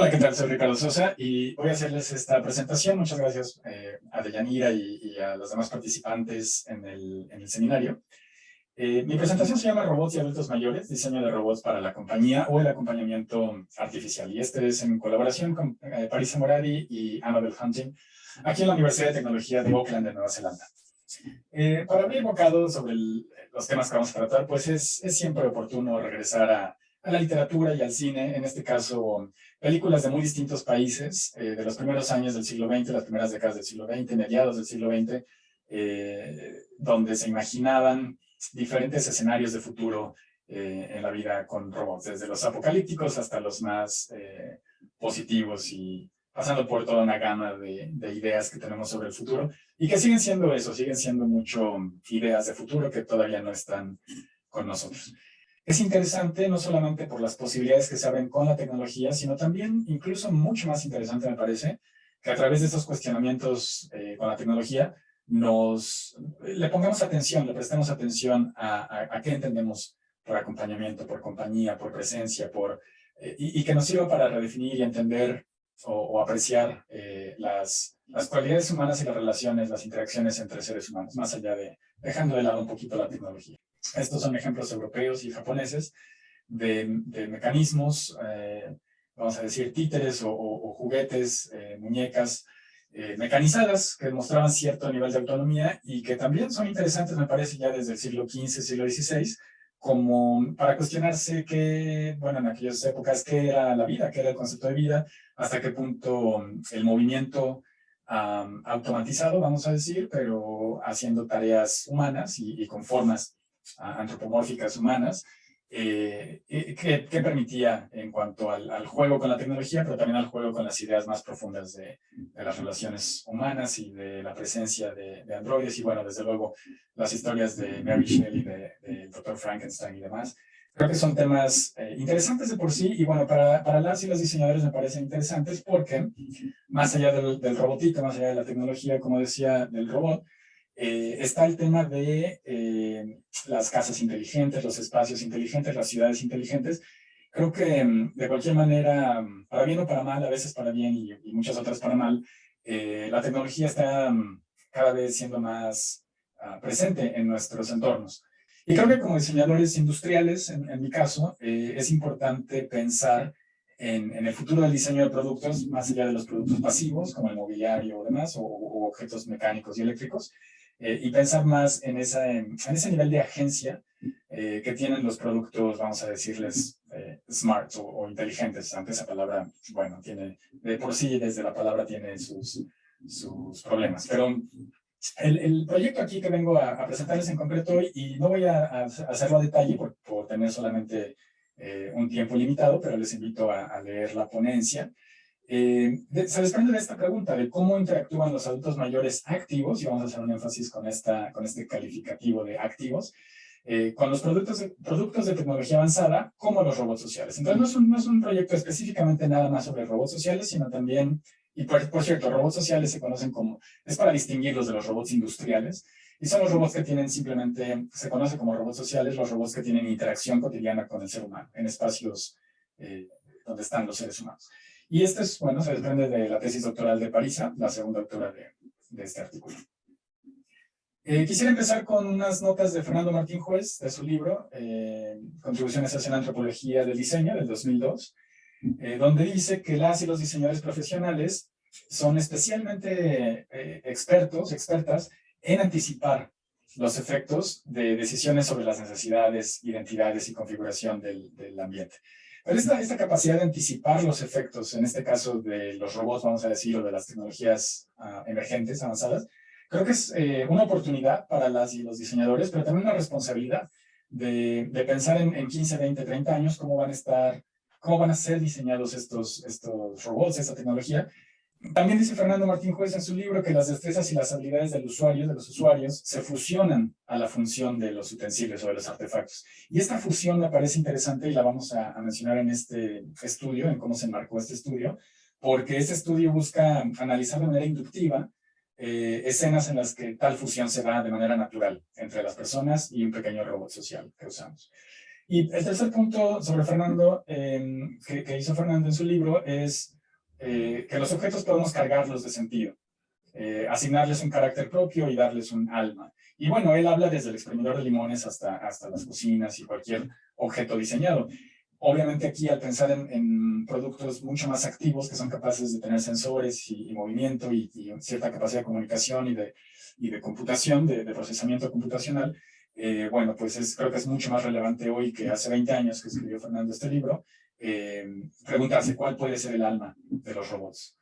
Hola, ¿qué tal? Soy Ricardo Sosa y voy a hacerles esta presentación. Muchas gracias eh, a Deyanira y, a los demás participantes en el, en el seminario. Eh, mi presentación se llama Robots y Adultos Mayores, diseño de robots para la compañía o el acompañamiento artificial. Y este es en colaboración con eh, Parisa Moradi y Annabel Hunting, aquí en la Universidad de Tecnología de Auckland, de Nueva Zelanda. Eh, para abrir bocado sobre los temas que vamos a tratar, pues es, es siempre oportuno regresar a, a, la literatura y al cine, en este caso películas de muy distintos países, eh, de los primeros años del siglo XX, las primeras décadas del siglo XX, mediados del siglo XX, eh, donde se imaginaban diferentes escenarios de futuro eh, en la vida con robots, desde los apocalípticos hasta los más positivos y pasando por toda una gama de, de, ideas que tenemos sobre el futuro y que siguen siendo eso, siguen siendo mucho ideas de futuro que todavía no están con nosotros. Es interesante no solamente por las posibilidades que se abren con la tecnología, sino también, incluso mucho más interesante me parece, que a través de estos cuestionamientos eh, con la tecnología nos le pongamos atención, le prestemos atención a, a, qué entendemos por acompañamiento, por compañía, por presencia, por, eh, y, y, que nos sirva para redefinir y entender o, o apreciar eh, las, las cualidades humanas y las relaciones, las interacciones entre seres humanos, más allá de, dejando de lado un poquito la tecnología. Estos son ejemplos europeos y japoneses de, de mecanismos, eh, vamos a decir títeres o, o, o juguetes, eh, muñecas, eh, mecanizadas que demostraban cierto nivel de autonomía y que también son interesantes, me parece, ya desde el siglo XV, siglo XVI, como para cuestionarse que, bueno, en aquellas épocas, qué era la vida, qué era el concepto de vida, hasta qué punto el movimiento um, automatizado, vamos a decir, pero haciendo tareas humanas y, y con formas antropomórficas humanas, eh, eh, que, permitía en cuanto al, juego con la tecnología, pero también al juego con las ideas más profundas de, las relaciones humanas y de la presencia de, de, androides y bueno, desde luego las historias de Mary Shelley, de, de Dr. Frankenstein y demás. Creo que son temas eh, interesantes de por sí y bueno, para, para las y los diseñadores me parecen interesantes porque más allá del, del robotito, más allá de la tecnología, como decía, del robot, eh, está el tema de eh, las casas inteligentes, los espacios inteligentes, las ciudades inteligentes. Creo que mm, de cualquier manera, mm, para bien o para mal, a veces para bien y, muchas otras para mal, eh, la tecnología está mm, cada vez siendo más uh, presente en nuestros entornos. Y creo que como diseñadores industriales, en, mi caso, es importante pensar en, el futuro del diseño de productos, más allá de los productos pasivos, como el mobiliario o demás, o objetos mecánicos y eléctricos, eh, y pensar más en, esa, en, en ese nivel de agencia eh, que tienen los productos, vamos a decirles, eh, smart o, o, inteligentes, aunque esa palabra, bueno, tiene, de por sí desde la palabra tiene sus, sus problemas. Pero el, el proyecto aquí que vengo a, a, presentarles en concreto hoy, y no voy a, a hacerlo a detalle por, por tener solamente eh, un tiempo limitado, pero les invito a, a leer la ponencia, eh, se desprende de esta pregunta de cómo interactúan los adultos mayores activos, y vamos a hacer un énfasis con, este calificativo de activos, eh, con los productos de, tecnología avanzada como los robots sociales. Entonces no es, un, no es un proyecto específicamente nada más sobre robots sociales, sino también, y por, por cierto, robots sociales se conocen como, es para distinguirlos de los robots industriales, y son los robots que tienen simplemente, se conoce como robots sociales, los robots que tienen interacción cotidiana con el ser humano, en espacios eh, donde están los seres humanos. Y este es, bueno, se desprende de la tesis doctoral de Parisa, la segunda autora de, este artículo. Eh, quisiera empezar con unas notas de Fernando Martín Juez, de su libro, eh, Contribuciones hacia la antropología del diseño, del 2002, eh, donde dice que las y los diseñadores profesionales son especialmente eh, expertos, expertas, en anticipar los efectos de decisiones sobre las necesidades, identidades y configuración del ambiente. Pero esta, esta, capacidad de anticipar los efectos, en este caso de los robots, vamos a decir, o de las tecnologías uh, emergentes, avanzadas, creo que es eh, una oportunidad para las y los diseñadores, pero también una responsabilidad de, de pensar en, en, 15, 20, 30 años cómo van a estar, cómo van a ser diseñados estos, estos robots, esta tecnología, también dice Fernando Martín Juez en su libro que las destrezas y las habilidades del usuario, de los usuarios, se fusionan a la función de los utensilios o de los artefactos. Y esta fusión me parece interesante y la vamos a, mencionar en este estudio, en cómo se enmarcó este estudio, porque este estudio busca analizar de manera inductiva eh, escenas en las que tal fusión se da de manera natural entre las personas y un pequeño robot social que usamos. Y el tercer punto sobre Fernando, em, que, hizo Fernando en su libro, es eh, que los objetos podemos cargarlos de sentido, eh, asignarles un carácter propio y darles un alma. Y bueno, él habla desde el exprimidor de limones hasta, hasta las cocinas y cualquier objeto diseñado. Obviamente aquí al pensar en, productos mucho más activos que son capaces de tener sensores y, movimiento y, cierta capacidad de comunicación y de, y de computación, de, procesamiento computacional, eh, bueno, pues es, creo que es mucho más relevante hoy que hace 20 años que escribió Fernando este libro, eh, preguntarse cuál puede ser el alma de los robots.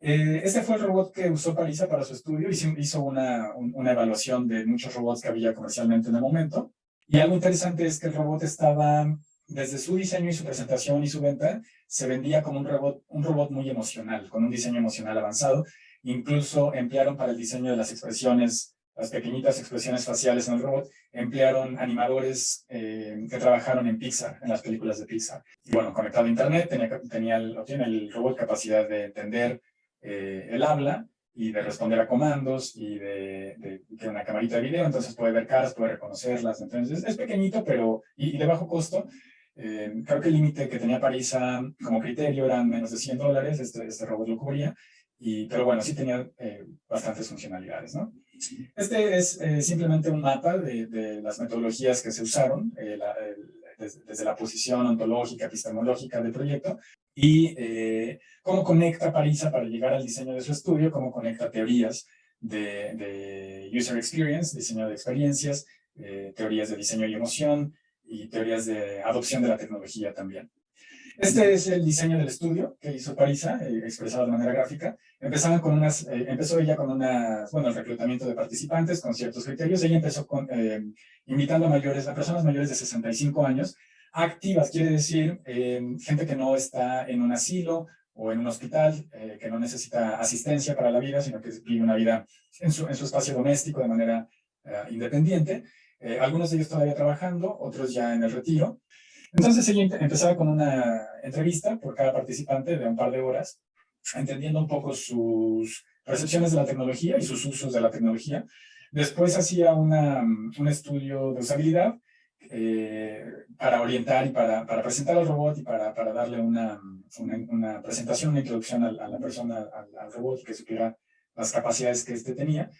Eh, este fue el robot que usó Parisa para su estudio, hizo, hizo una, una evaluación de muchos robots que había comercialmente en el momento, y algo interesante es que el robot estaba desde su diseño y su presentación y su venta, se vendía como un robot, un robot muy emocional, con un diseño emocional avanzado. Incluso emplearon para el diseño de las expresiones, las pequeñitas expresiones faciales en el robot, emplearon animadores eh, que trabajaron en Pixar, en las películas de Pixar. Y bueno, conectado a Internet, tenía, tenía el, tiene el robot capacidad de entender eh, el habla y de responder a comandos y de, de, una camarita de video, entonces puede ver caras, puede reconocerlas, entonces es, pequeñito pero y, de bajo costo, eh, creo que el límite que tenía Parisa como criterio eran menos de 100 dólares, este, este robot lo cubría, y, pero bueno, sí tenía eh, bastantes funcionalidades, ¿no? Este es eh, simplemente un mapa de, las metodologías que se usaron, desde, la posición ontológica, epistemológica del proyecto, y cómo conecta Parisa para llegar al diseño de su estudio, cómo conecta teorías de user experience, diseño de experiencias, teorías de diseño y emoción, y teorías de adopción de la tecnología también. Este es el diseño del estudio que hizo Parisa, eh, expresado de manera gráfica. Empezaban con unas, eh, empezó ella con unas, bueno, el reclutamiento de participantes con ciertos criterios. Ella empezó con, eh, invitando a mayores, a personas mayores de 65 años, activas, quiere decir gente que no está en un asilo o en un hospital, que no necesita asistencia para la vida, sino que vive una vida en su, en su espacio doméstico de manera independiente. Eh, algunos de ellos todavía trabajando, otros ya en el retiro. Entonces ella empezaba con una entrevista por cada participante de un par de horas, entendiendo un poco sus percepciones de la tecnología y sus usos de la tecnología. Después hacía una, un estudio de usabilidad eh, para orientar y para, para, presentar al robot y para, para darle una, una, presentación, una introducción a, la persona, al, al robot, que supiera las capacidades que éste tenía.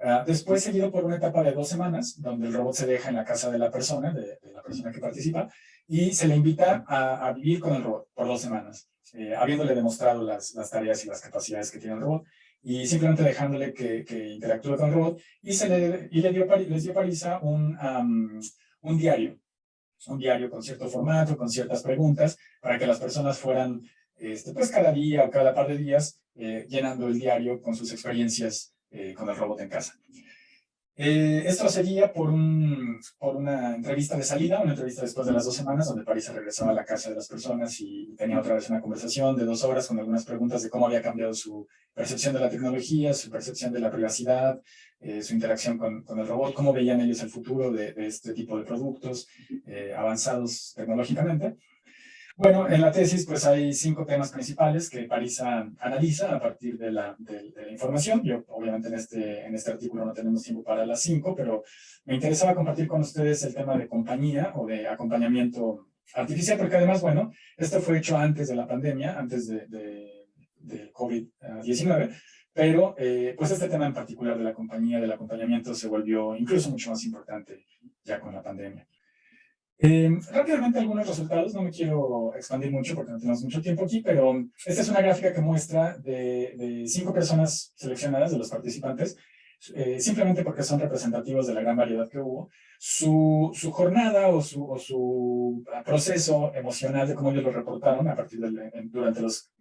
Ah, después seguido por una etapa de dos semanas, donde el robot se deja en la casa de la persona, de, la persona que participa, y se le invita a, vivir con el robot por dos semanas, eh, habiéndole demostrado las, tareas y las capacidades que tiene el robot, y simplemente dejándole que, que interactúe con el robot, y, se le, y le dio, les dio Parisa un, un diario, un diario con cierto formato, con ciertas preguntas, para que las personas fueran, este, pues cada día o cada par de días, eh, llenando el diario con sus experiencias eh, con el robot en casa. Eh, esto sería por, un, por una entrevista de salida, una entrevista después de las dos semanas, donde París regresaba a la casa de las personas y tenía otra vez una conversación de dos horas con algunas preguntas de cómo había cambiado su percepción de la tecnología, su percepción de la privacidad, eh, su interacción con, con, el robot, cómo veían ellos el futuro de, de este tipo de productos avanzados tecnológicamente. Bueno, en la tesis pues hay cinco temas principales que Parisa analiza a partir de la, de, la, información. Yo obviamente en este, en este artículo no tenemos tiempo para las cinco, pero me interesaba compartir con ustedes el tema de compañía o de acompañamiento artificial, porque además, bueno, esto fue hecho antes de la pandemia, antes de, de, COVID-19, pero eh, pues este tema en particular de la compañía, del acompañamiento, se volvió incluso mucho más importante ya con la pandemia. Eh, rápidamente algunos resultados, no me quiero expandir mucho porque no tenemos mucho tiempo aquí, pero esta es una gráfica que muestra de, cinco personas seleccionadas de los participantes, eh, simplemente porque son representativos de la gran variedad que hubo, su, su jornada o su, o su, proceso emocional de cómo ellos lo reportaron a partir de, durante los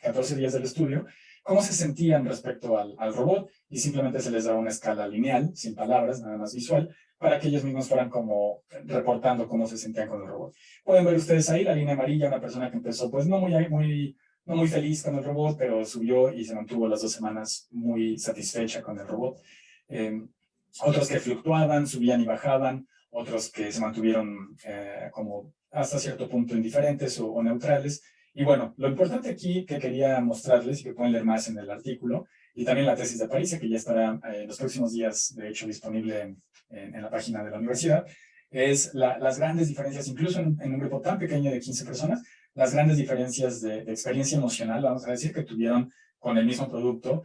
14 eh, días del estudio, cómo se sentían respecto al, al robot y simplemente se les da una escala lineal, sin palabras, nada más visual, para que ellos mismos fueran como reportando cómo se sentían con el robot. Pueden ver ustedes ahí la línea amarilla, una persona que empezó pues no muy, muy, no muy feliz con el robot, pero subió y se mantuvo las dos semanas muy satisfecha con el robot. Em, otros que fluctuaban, subían y bajaban, otros que se mantuvieron eh, como hasta cierto punto indiferentes o, neutrales. Y bueno, lo importante aquí que quería mostrarles y que pueden leer más en el artículo, y también la tesis de París, que ya estará en eh, los próximos días, de hecho, disponible en, en, la página de la universidad, es las grandes diferencias, incluso en, un grupo tan pequeño de 15 personas, las grandes diferencias de, de experiencia emocional, vamos a decir, que tuvieron con el mismo producto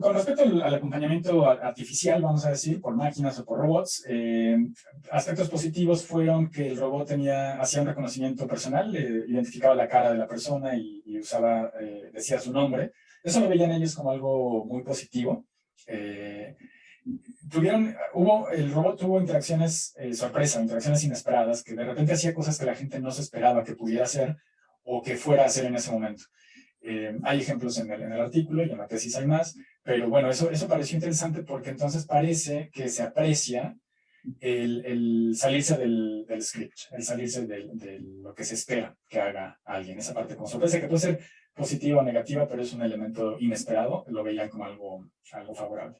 con respecto al, acompañamiento artificial, vamos a decir, por máquinas o por robots, eh, aspectos positivos fueron que el robot tenía, hacía un reconocimiento personal, identificaba la cara de la persona y, usaba, eh, decía su nombre. Eso lo veían ellos como algo muy positivo. Eh, tuvieron, hubo, el robot tuvo interacciones sorpresa, interacciones inesperadas, que de repente hacía cosas que la gente no se esperaba que pudiera hacer o que fuera a hacer en ese momento. Eh, hay ejemplos en el, en el, artículo y en la tesis hay más, pero bueno, eso, eso pareció interesante porque entonces parece que se aprecia el, el salirse del, del, script, el salirse de lo que se espera que haga alguien. Esa parte como sorpresa que puede ser positiva o negativa, pero es un elemento inesperado, lo veían como algo, algo favorable.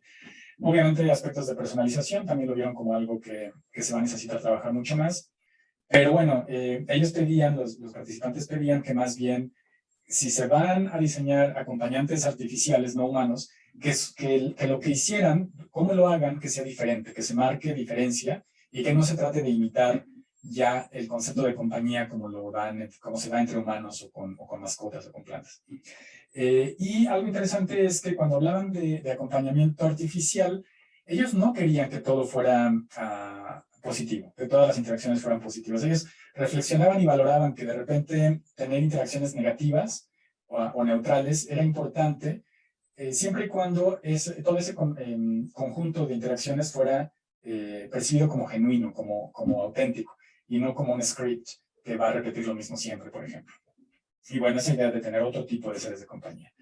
Obviamente aspectos de personalización también lo vieron como algo que, que se va a necesitar trabajar mucho más, pero bueno, eh, ellos pedían, los, los participantes pedían que más bien si se van a diseñar acompañantes artificiales no humanos, que, que, que, lo que hicieran, cómo lo hagan, que sea diferente, que se marque diferencia y que no se trate de imitar ya el concepto de compañía como, lo dan, como se da entre humanos o con, o con mascotas o con plantas. Eh, y algo interesante es que cuando hablaban de, de, acompañamiento artificial, ellos no querían que todo fuera uh, positivo, que todas las interacciones fueran positivas. Ellos reflexionaban y valoraban que de repente tener interacciones negativas o, neutrales era importante eh, siempre y cuando todo ese em, conjunto de interacciones fuera eh, percibido como genuino, como, como auténtico, y no como un script que va a repetir lo mismo siempre, por ejemplo. Y bueno, esa idea de tener otro tipo de seres de compañía.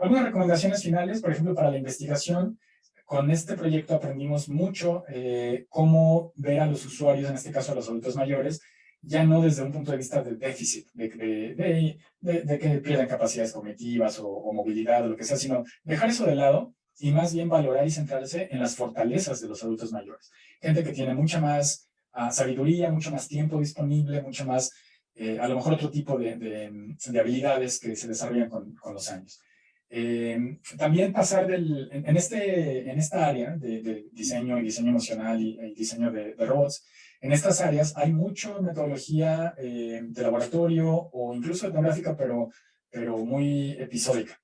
Algunas recomendaciones finales, por ejemplo, para la investigación, con este proyecto aprendimos mucho eh, cómo ver a los usuarios, en este caso a los adultos mayores, ya no desde un punto de vista de déficit, de, de, de, que pierdan capacidades cognitivas o, movilidad o lo que sea, sino dejar eso de lado y más bien valorar y centrarse en las fortalezas de los adultos mayores. Gente que tiene mucha más ah, sabiduría, mucho más tiempo disponible, mucho más, eh, a lo mejor otro tipo de, habilidades que se desarrollan con, con los años. Eh, también pasar del, en, este, en esta área de, diseño y diseño emocional y, diseño de, robots, en estas áreas hay mucha metodología eh, de laboratorio o incluso etnográfica, pero, pero muy episódica.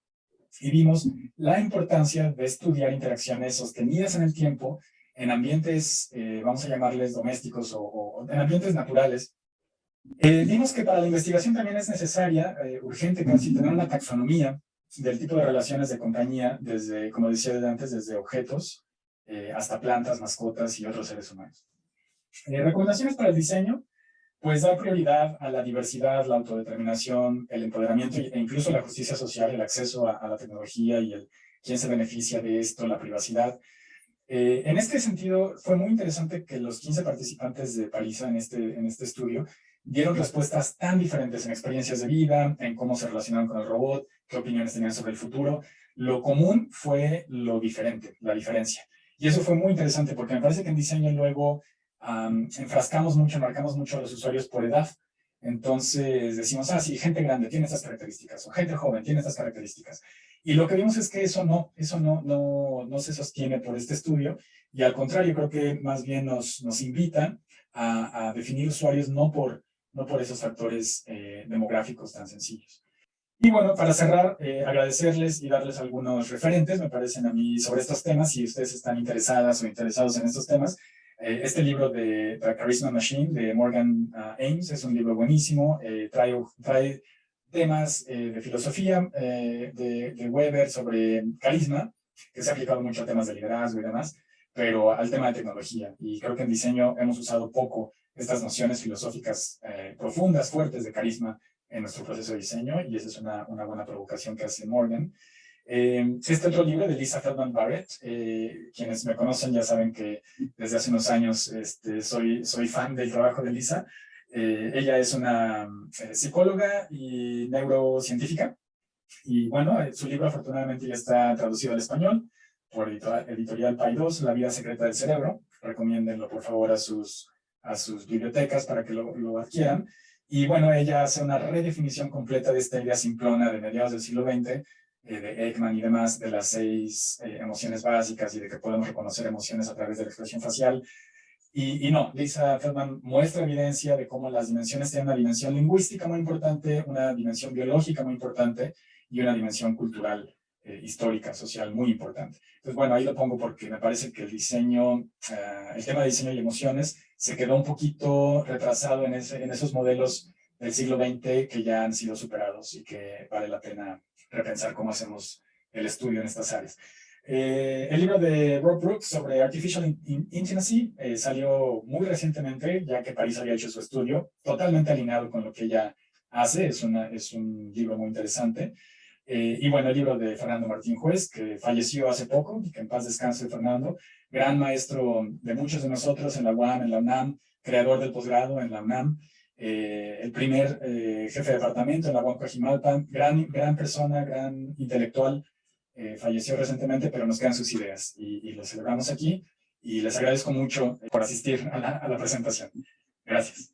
Y vimos la importancia de estudiar interacciones sostenidas en el tiempo en ambientes, eh, vamos a llamarles domésticos o, en ambientes naturales. vimos que para la investigación también es necesaria, urgente casi, tener una taxonomía del tipo de relaciones de compañía, desde, como decía antes, desde objetos eh, hasta plantas, mascotas y otros seres humanos. Eh, recomendaciones para el diseño, pues dar prioridad a la diversidad, la autodeterminación, el empoderamiento e incluso la justicia social, el acceso a, la tecnología y el quién se beneficia de esto, la privacidad. Eh, en este sentido, fue muy interesante que los 15 participantes de Parisa en este, en este estudio dieron respuestas tan diferentes en experiencias de vida, en cómo se relacionaron con el robot, qué opiniones tenían sobre el futuro. Lo común fue lo diferente, la diferencia. Y eso fue muy interesante porque me parece que en diseño luego enfrascamos mucho, marcamos mucho a los usuarios por edad. Entonces decimos, ah, sí, gente grande tiene estas características, o gente joven tiene estas características. Y lo que vimos es que eso no, eso no, no, no se sostiene por este estudio, y al contrario, creo que más bien nos, nos invitan a, a definir usuarios no por no por esos factores eh, demográficos tan sencillos. Y bueno, para cerrar, eh, agradecerles y darles algunos referentes, me parecen a mí, sobre estos temas, si ustedes están interesadas o interesados en estos temas. Eh, este libro de The Charisma Machine de Morgan uh, Ames es un libro buenísimo, trae, trae temas de filosofía de, de, Weber sobre carisma, que se ha aplicado mucho a temas de liderazgo y demás, pero al tema de tecnología. Y creo que en diseño hemos usado poco estas nociones filosóficas eh, profundas, fuertes de carisma en nuestro proceso de diseño, y esa es una, una buena provocación que hace Morgan. Eh, este otro libro de Lisa Feldman Barrett, eh, quienes me conocen ya saben que desde hace unos años este, soy, soy fan del trabajo de Lisa. Ella es una psicóloga y neurocientífica, y bueno, su libro afortunadamente ya está traducido al español por editorial, editorial 2, La vida secreta del cerebro. Recomiéndenlo por favor a sus a sus bibliotecas para que lo, lo, adquieran. Y bueno, ella hace una redefinición completa de esta idea simplona de mediados del siglo XX, eh, de Ekman y demás, de las seis eh, emociones básicas y de que podemos reconocer emociones a través de la expresión facial. Y, y, no, Lisa Feldman muestra evidencia de cómo las dimensiones tienen una dimensión lingüística muy importante, una dimensión biológica muy importante y una dimensión cultural, eh, histórica, social muy importante. Entonces, bueno, ahí lo pongo porque me parece que el diseño, eh, el tema de diseño y emociones se quedó un poquito retrasado en, ese, en esos modelos del siglo XX que ya han sido superados y que vale la pena repensar cómo hacemos el estudio en estas áreas. Eh, el libro de Rob Brooks sobre Artificial Intimacy eh, salió muy recientemente, ya que París había hecho su estudio, totalmente alineado con lo que ella hace, es, una, es un libro muy interesante. Eh, y bueno, el libro de Fernando Martín Juez, que falleció hace poco, que en paz descanse Fernando, gran maestro de muchos de nosotros en la UAM, en la UNAM, creador del posgrado en la UNAM, eh, el primer jefe de departamento en la Huancajimalpa, gran, gran persona, gran intelectual, eh, falleció recientemente, pero nos quedan sus ideas y, y, celebramos aquí y les agradezco mucho por asistir a la presentación. Gracias.